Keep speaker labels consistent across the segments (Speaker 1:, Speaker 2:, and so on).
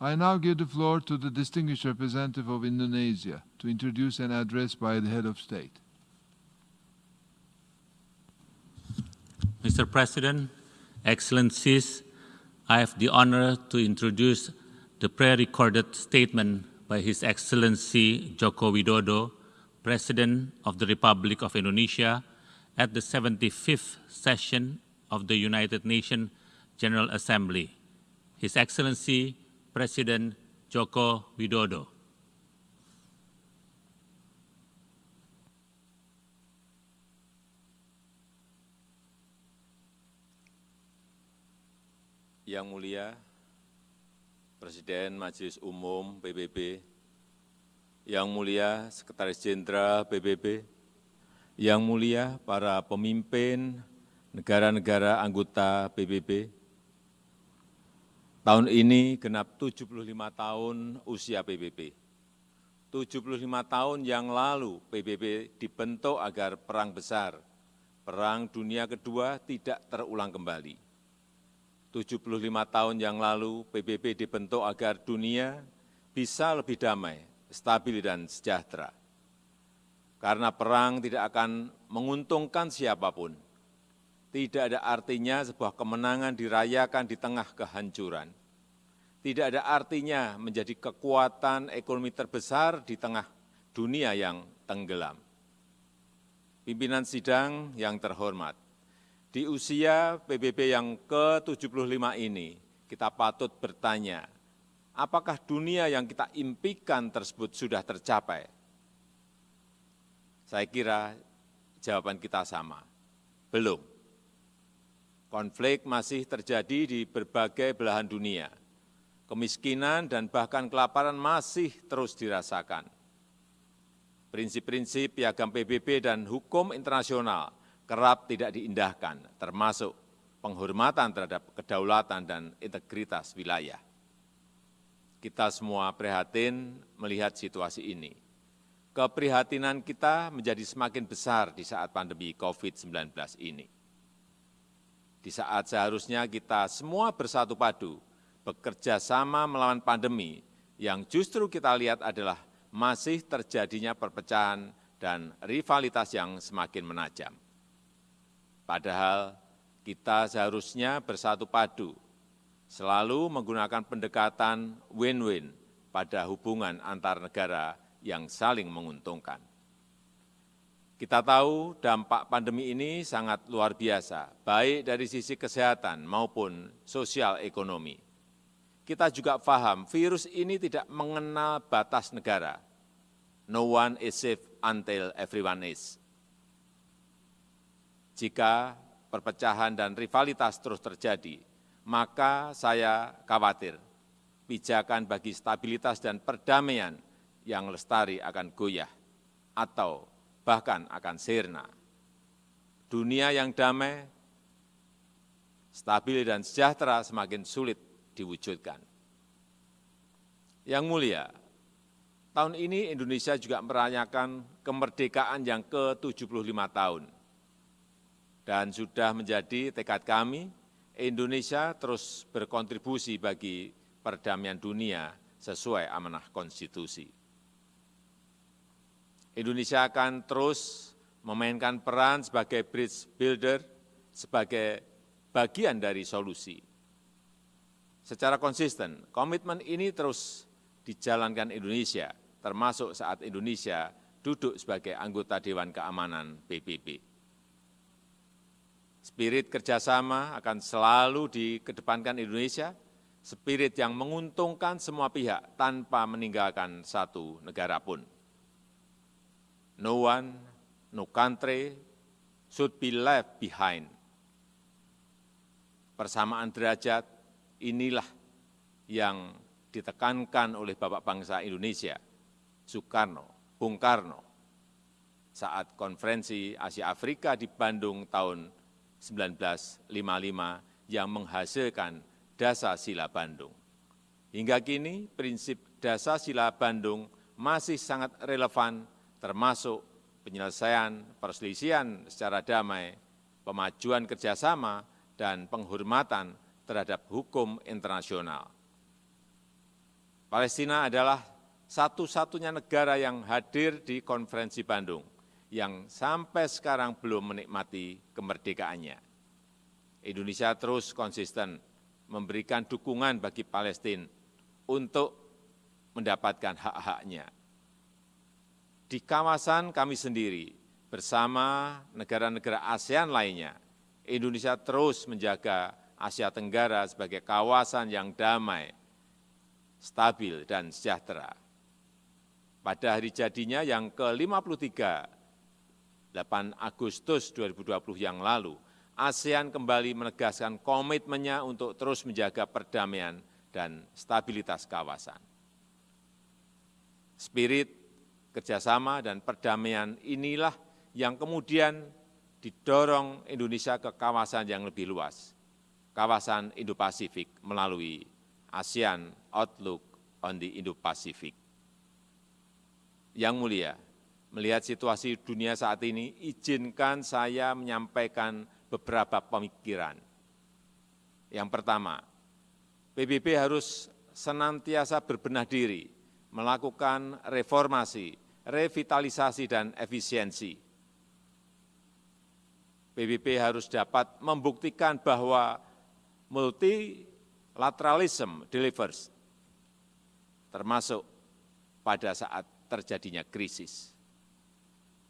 Speaker 1: I now give the floor to the distinguished representative of Indonesia to introduce an address by the head of state.
Speaker 2: Mr. President, Excellencies, I have the honor to introduce the pre-recorded statement by His Excellency Joko Widodo, President of the Republic of Indonesia, at the 75th session of the United Nations General Assembly. His Excellency Presiden Joko Widodo.
Speaker 3: Yang Mulia Presiden Majelis Umum PBB, Yang Mulia Sekretaris Jenderal PBB, Yang Mulia para pemimpin negara-negara anggota PBB, tahun ini genap 75 tahun usia PBB. 75 tahun yang lalu PBB dibentuk agar perang besar, perang dunia kedua tidak terulang kembali 75 tahun yang lalu PBB dibentuk agar dunia bisa lebih damai, stabil dan sejahtera. Karena perang tidak akan menguntungkan siapa pun. Tidak ada artinya sebuah kemenangan dirayakan di tengah kehancuran. Tidak ada artinya menjadi kekuatan ekonomi terbesar di tengah dunia yang tenggelam. Pimpinan sidang yang terhormat, di usia PBB yang ke-75 ini, kita patut bertanya, apakah dunia yang kita impikan tersebut sudah tercapai? Saya kira jawaban kita sama, belum. Konflik masih terjadi di berbagai belahan dunia. Kemiskinan dan bahkan kelaparan masih terus dirasakan. Prinsip-prinsip piagam PBB dan hukum internasional kerap tidak diindahkan, termasuk penghormatan terhadap kedaulatan dan integritas wilayah. Kita semua prihatin melihat situasi ini. Keprihatinan kita menjadi semakin besar di saat pandemi COVID-19 ini. Di saat seharusnya kita semua bersatu padu, bekerja sama melawan pandemi, yang justru kita lihat adalah masih terjadinya perpecahan dan rivalitas yang semakin menajam. Padahal kita seharusnya bersatu padu, selalu menggunakan pendekatan win-win pada hubungan antar negara yang saling menguntungkan. Kita tahu dampak pandemi ini sangat luar biasa, baik dari sisi kesehatan maupun sosial ekonomi. Kita juga paham virus ini tidak mengenal batas negara. No one is safe until everyone is. Jika perpecahan dan rivalitas terus terjadi, maka saya khawatir pijakan bagi stabilitas dan perdamaian yang lestari akan goyah atau bahkan akan sirna. Dunia yang damai, stabil dan sejahtera semakin sulit diwujudkan. Yang mulia, tahun ini Indonesia juga merayakan kemerdekaan yang ke-75 tahun dan sudah menjadi tekad kami, Indonesia terus berkontribusi bagi perdamaian dunia sesuai amanah konstitusi. Indonesia akan terus memainkan peran sebagai bridge builder, sebagai bagian dari solusi. Secara konsisten, komitmen ini terus dijalankan Indonesia, termasuk saat Indonesia duduk sebagai anggota Dewan Keamanan PBB. Spirit kerjasama akan selalu dikedepankan Indonesia, spirit yang menguntungkan semua pihak tanpa meninggalkan satu negara pun. No one, no country should be left behind. Persamaan derajat inilah yang ditekankan oleh Bapak Bangsa Indonesia, Soekarno, Bung Karno, saat konferensi Asia Afrika di Bandung tahun 1955 yang menghasilkan Dasa Sila Bandung. Hingga kini prinsip Dasa Sila Bandung masih sangat relevan termasuk penyelesaian perselisihan secara damai, pemajuan kerjasama, dan penghormatan terhadap hukum internasional. Palestina adalah satu-satunya negara yang hadir di konferensi Bandung yang sampai sekarang belum menikmati kemerdekaannya. Indonesia terus konsisten memberikan dukungan bagi Palestina untuk mendapatkan hak-haknya. Di kawasan kami sendiri, bersama negara-negara ASEAN lainnya, Indonesia terus menjaga Asia Tenggara sebagai kawasan yang damai, stabil, dan sejahtera. Pada hari jadinya yang ke-53, 8 Agustus 2020 yang lalu, ASEAN kembali menegaskan komitmennya untuk terus menjaga perdamaian dan stabilitas kawasan. Spirit kerjasama dan perdamaian inilah yang kemudian didorong Indonesia ke kawasan yang lebih luas, kawasan Indo-Pasifik melalui ASEAN Outlook on the Indo-Pacific. Yang mulia, melihat situasi dunia saat ini, izinkan saya menyampaikan beberapa pemikiran. Yang pertama, PBB harus senantiasa berbenah diri, melakukan reformasi, revitalisasi, dan efisiensi. PBB harus dapat membuktikan bahwa multilateralism delivers, termasuk pada saat terjadinya krisis.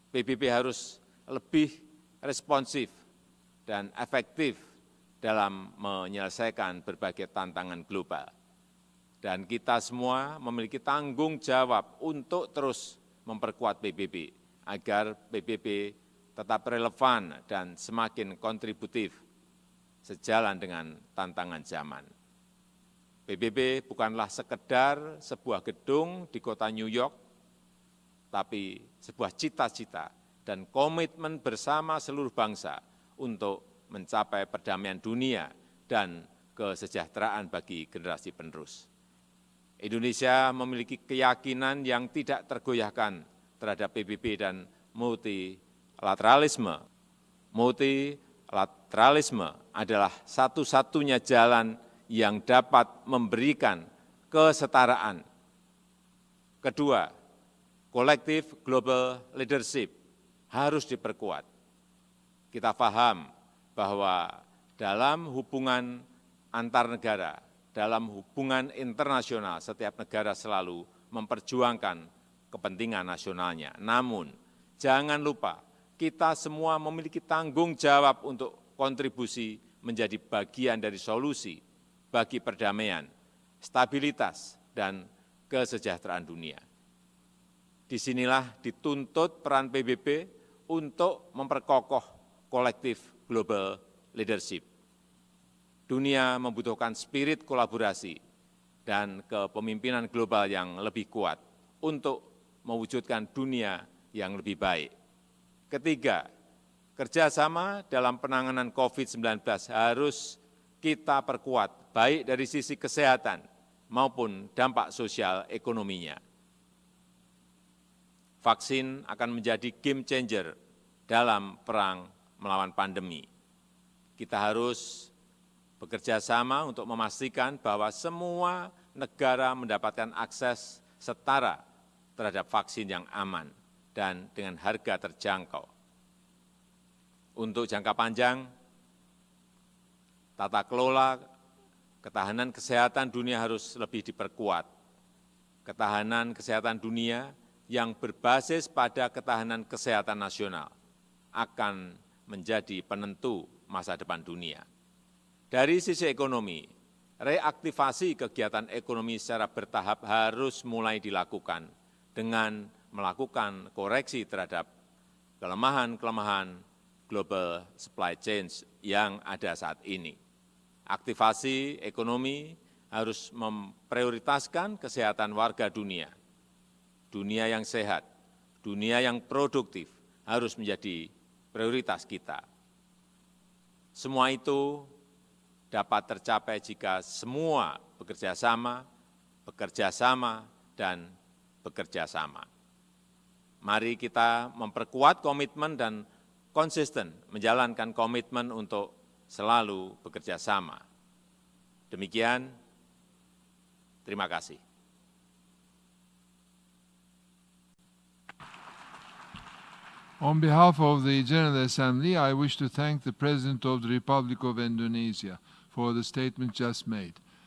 Speaker 3: PBB harus lebih responsif dan efektif dalam menyelesaikan berbagai tantangan global. Dan kita semua memiliki tanggung jawab untuk terus memperkuat PBB, agar PBB tetap relevan dan semakin kontributif sejalan dengan tantangan zaman. PBB bukanlah sekedar sebuah gedung di kota New York, tapi sebuah cita-cita dan komitmen bersama seluruh bangsa untuk mencapai perdamaian dunia dan kesejahteraan bagi generasi penerus. Indonesia memiliki keyakinan yang tidak tergoyahkan terhadap PBB dan multi lateralisme. Adalah satu-satunya jalan yang dapat memberikan kesetaraan. Kedua, kolektif global leadership harus diperkuat. Kita paham bahwa dalam hubungan antar negara, dalam hubungan internasional, setiap negara selalu memperjuangkan kepentingan nasionalnya. Namun, jangan lupa kita semua memiliki tanggung jawab untuk kontribusi menjadi bagian dari solusi bagi perdamaian, stabilitas, dan kesejahteraan dunia. Di sinilah dituntut peran PBB untuk memperkokoh kolektif global leadership. Dunia membutuhkan spirit kolaborasi dan kepemimpinan global yang lebih kuat untuk mewujudkan dunia yang lebih baik. Ketiga, kerjasama dalam penanganan COVID-19 harus kita perkuat, baik dari sisi kesehatan maupun dampak sosial ekonominya. Vaksin akan menjadi game changer dalam perang melawan pandemi. Kita harus bekerja sama untuk memastikan bahwa semua negara mendapatkan akses setara terhadap vaksin yang aman dan dengan harga terjangkau. Untuk jangka panjang, tata kelola ketahanan kesehatan dunia harus lebih diperkuat. Ketahanan kesehatan dunia yang berbasis pada ketahanan kesehatan nasional akan menjadi penentu masa depan dunia. Dari sisi ekonomi, reaktivasi kegiatan ekonomi secara bertahap harus mulai dilakukan dengan melakukan koreksi terhadap kelemahan-kelemahan global supply chain yang ada saat ini. Aktivasi ekonomi harus memprioritaskan kesehatan warga dunia. Dunia yang sehat, dunia yang produktif harus menjadi prioritas kita. Semua itu dapat tercapai jika semua bekerja sama, bekerja sama, dan bekerja sama mari kita memperkuat komitmen dan konsisten menjalankan komitmen untuk selalu bekerja sama. Demikian, terima kasih.
Speaker 1: On behalf of the General Assembly, I wish to thank the President of the Republic of Indonesia for the statement just made.